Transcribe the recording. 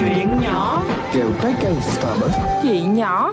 Chuyện nhỏ. Kẹo trái cây Starbucks. Chuyện nhỏ.